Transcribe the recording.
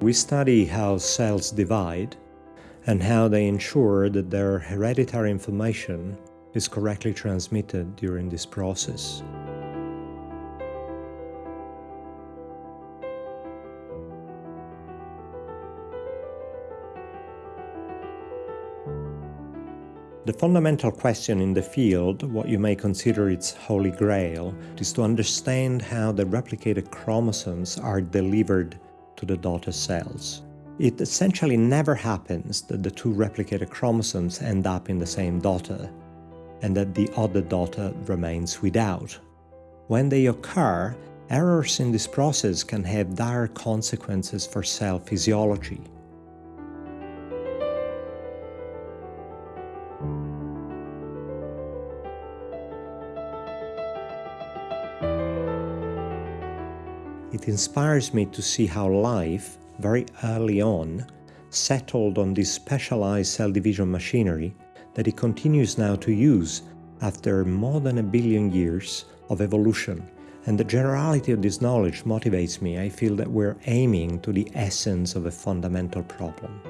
We study how cells divide and how they ensure that their hereditary information is correctly transmitted during this process. The fundamental question in the field, what you may consider its holy grail, is to understand how the replicated chromosomes are delivered to the daughter cells. It essentially never happens that the two replicated chromosomes end up in the same daughter, and that the other daughter remains without. When they occur, errors in this process can have dire consequences for cell physiology. It inspires me to see how life, very early on, settled on this specialized cell division machinery that it continues now to use after more than a billion years of evolution. And the generality of this knowledge motivates me. I feel that we're aiming to the essence of a fundamental problem.